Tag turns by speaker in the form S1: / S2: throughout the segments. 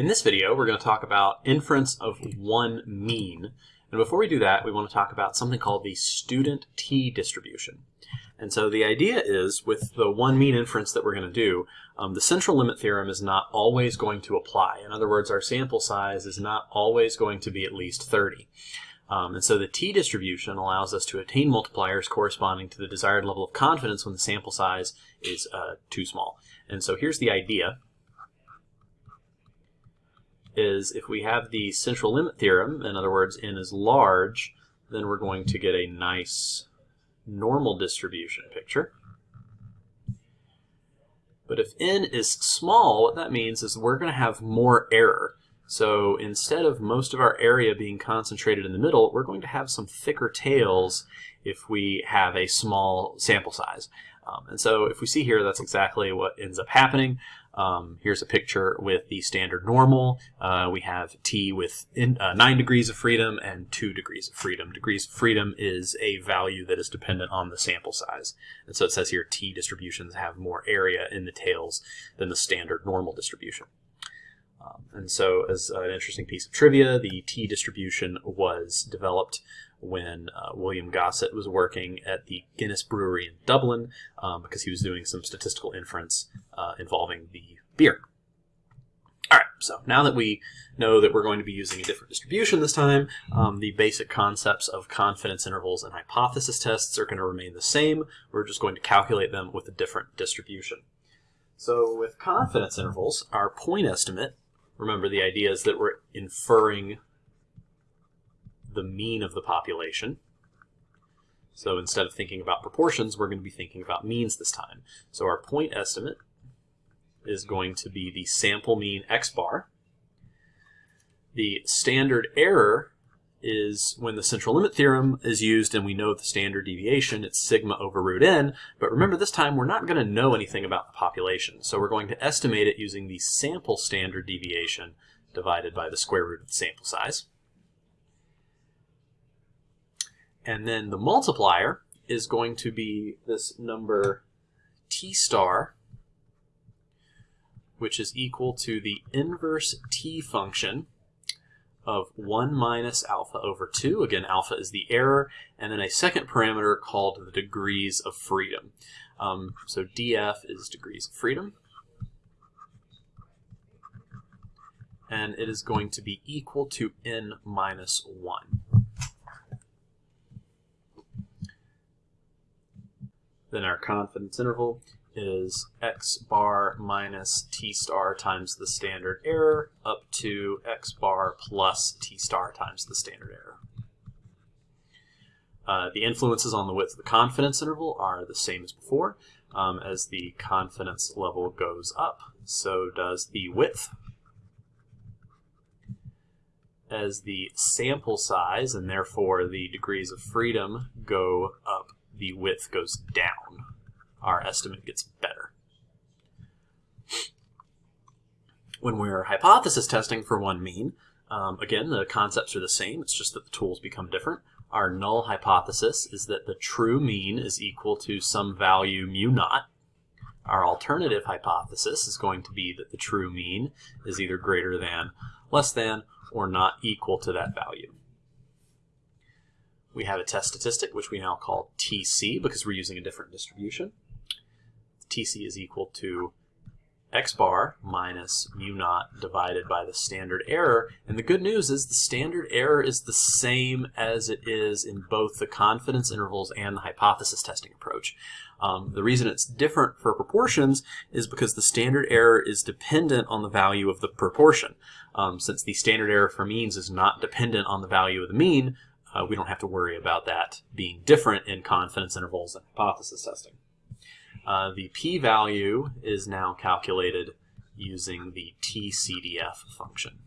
S1: In this video, we're going to talk about inference of one mean. And before we do that, we want to talk about something called the student t distribution. And so the idea is with the one mean inference that we're going to do, um, the central limit theorem is not always going to apply. In other words, our sample size is not always going to be at least 30. Um, and so the t-distribution allows us to attain multipliers corresponding to the desired level of confidence when the sample size is uh, too small. And so here's the idea is if we have the central limit theorem, in other words, n is large, then we're going to get a nice normal distribution picture. But if n is small, what that means is we're going to have more error. So instead of most of our area being concentrated in the middle, we're going to have some thicker tails if we have a small sample size. Um, and so if we see here, that's exactly what ends up happening. Um, here's a picture with the standard normal. Uh, we have t with in, uh, 9 degrees of freedom and 2 degrees of freedom. Degrees of freedom is a value that is dependent on the sample size. And so it says here t distributions have more area in the tails than the standard normal distribution. Um, and so as an interesting piece of trivia, the t distribution was developed when uh, William Gosset was working at the Guinness Brewery in Dublin um, because he was doing some statistical inference uh, involving the beer. All right, so now that we know that we're going to be using a different distribution this time, um, the basic concepts of confidence intervals and hypothesis tests are going to remain the same. We're just going to calculate them with a different distribution. So with confidence intervals, our point estimate, remember the idea is that we're inferring the mean of the population. So instead of thinking about proportions, we're going to be thinking about means this time. So our point estimate is going to be the sample mean x bar. The standard error is when the central limit theorem is used and we know the standard deviation, it's sigma over root n. But remember this time we're not going to know anything about the population. So we're going to estimate it using the sample standard deviation divided by the square root of the sample size. And then the multiplier is going to be this number t star, which is equal to the inverse t function of 1 minus alpha over 2. Again, alpha is the error. And then a second parameter called the degrees of freedom. Um, so df is degrees of freedom. And it is going to be equal to n minus 1. Then our confidence interval is x bar minus t star times the standard error up to x bar plus t star times the standard error. Uh, the influences on the width of the confidence interval are the same as before. Um, as the confidence level goes up, so does the width. As the sample size, and therefore the degrees of freedom, go up the width goes down, our estimate gets better. When we're hypothesis testing for one mean, um, again, the concepts are the same, it's just that the tools become different. Our null hypothesis is that the true mean is equal to some value mu naught. Our alternative hypothesis is going to be that the true mean is either greater than, less than, or not equal to that value. We have a test statistic, which we now call TC because we're using a different distribution. TC is equal to x bar minus mu naught divided by the standard error. And the good news is the standard error is the same as it is in both the confidence intervals and the hypothesis testing approach. Um, the reason it's different for proportions is because the standard error is dependent on the value of the proportion. Um, since the standard error for means is not dependent on the value of the mean, uh, we don't have to worry about that being different in confidence intervals and hypothesis testing. Uh, the p-value is now calculated using the tcdf function.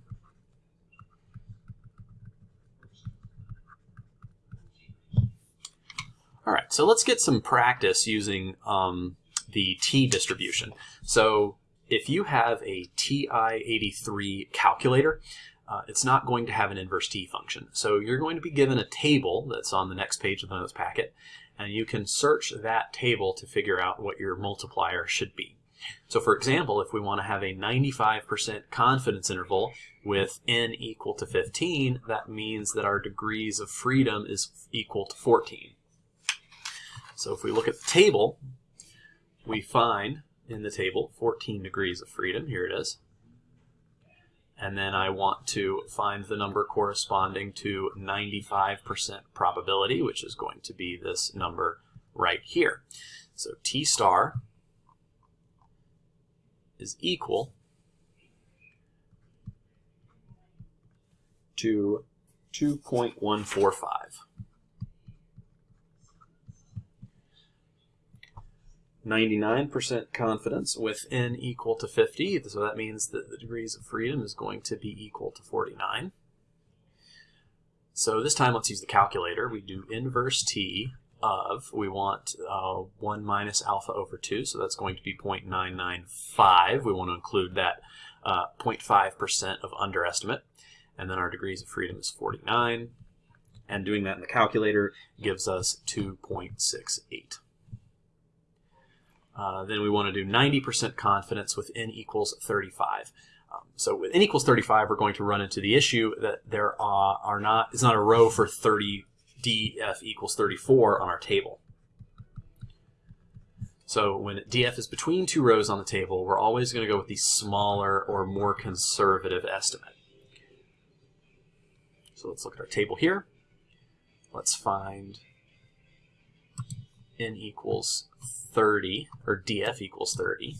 S1: All right, so let's get some practice using um, the t distribution. So if you have a TI-83 calculator, uh, it's not going to have an inverse t function. So you're going to be given a table that's on the next page of the notes packet, and you can search that table to figure out what your multiplier should be. So for example, if we want to have a 95% confidence interval with n equal to 15, that means that our degrees of freedom is equal to 14. So if we look at the table, we find in the table 14 degrees of freedom. Here it is. And then I want to find the number corresponding to 95% probability, which is going to be this number right here. So T star is equal to 2.145. 99% confidence with n equal to 50, so that means that the degrees of freedom is going to be equal to 49. So this time let's use the calculator. We do inverse t of, we want uh, 1 minus alpha over 2, so that's going to be 0.995. We want to include that 0.5% uh, of underestimate. And then our degrees of freedom is 49. And doing that in the calculator gives us 2.68. Uh, then we want to do 90% confidence with n equals 35. Um, so with n equals 35, we're going to run into the issue that there are, are not, it's not a row for 30 df equals 34 on our table. So when df is between two rows on the table, we're always going to go with the smaller or more conservative estimate. So let's look at our table here. Let's find n equals 30, or df equals 30.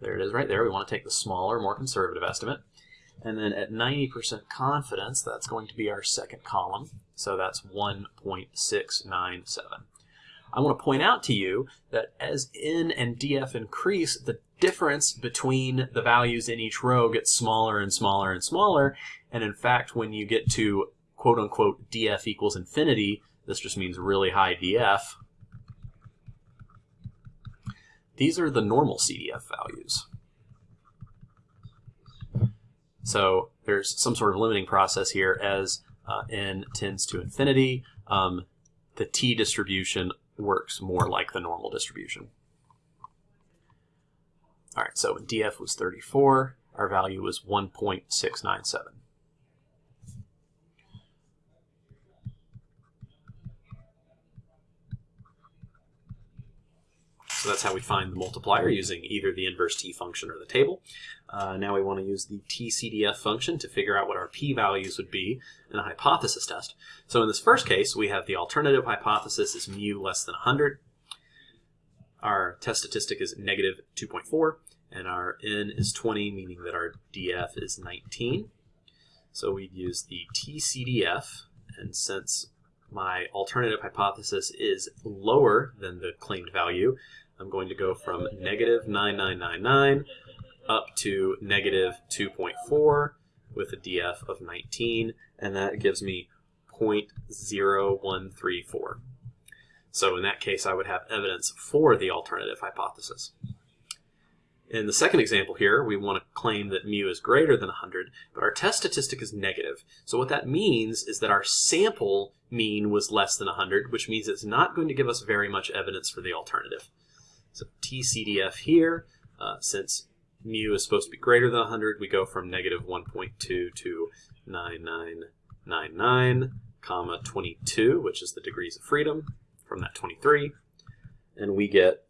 S1: There it is right there. We want to take the smaller, more conservative estimate. And then at 90% confidence, that's going to be our second column. So that's 1.697. I want to point out to you that as n and df increase, the difference between the values in each row gets smaller and smaller and smaller. And in fact, when you get to quote unquote df equals infinity, this just means really high df. These are the normal CDF values. So there's some sort of limiting process here as uh, n tends to infinity. Um, the t distribution works more like the normal distribution. All right, so when df was 34, our value was 1.697. So that's how we find the multiplier using either the inverse t function or the table. Uh, now we want to use the tcdf function to figure out what our p-values would be in a hypothesis test. So in this first case, we have the alternative hypothesis is mu less than 100. Our test statistic is negative 2.4, and our n is 20, meaning that our df is 19. So we'd use the tcdf, and since my alternative hypothesis is lower than the claimed value, I'm going to go from negative 9999 up to negative 2.4 with a df of 19, and that gives me 0.0134. So in that case, I would have evidence for the alternative hypothesis. In the second example here, we want to claim that mu is greater than 100, but our test statistic is negative. So what that means is that our sample mean was less than 100, which means it's not going to give us very much evidence for the alternative. So TCDF here, uh, since mu is supposed to be greater than 100, we go from negative 1.2 to 9999, comma 22, which is the degrees of freedom from that 23, and we get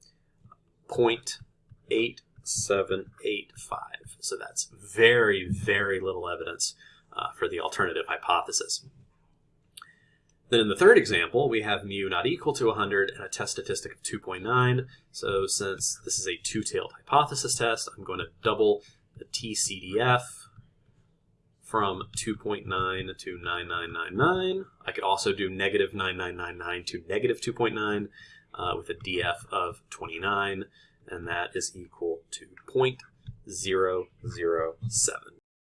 S1: 0.8785. So that's very, very little evidence uh, for the alternative hypothesis. Then in the third example, we have mu not equal to 100 and a test statistic of 2.9. So since this is a two-tailed hypothesis test, I'm going to double the TCDF from 2.9 to 9999. I could also do negative 9999 to negative 2.9 uh, with a DF of 29, and that is equal to 0.007.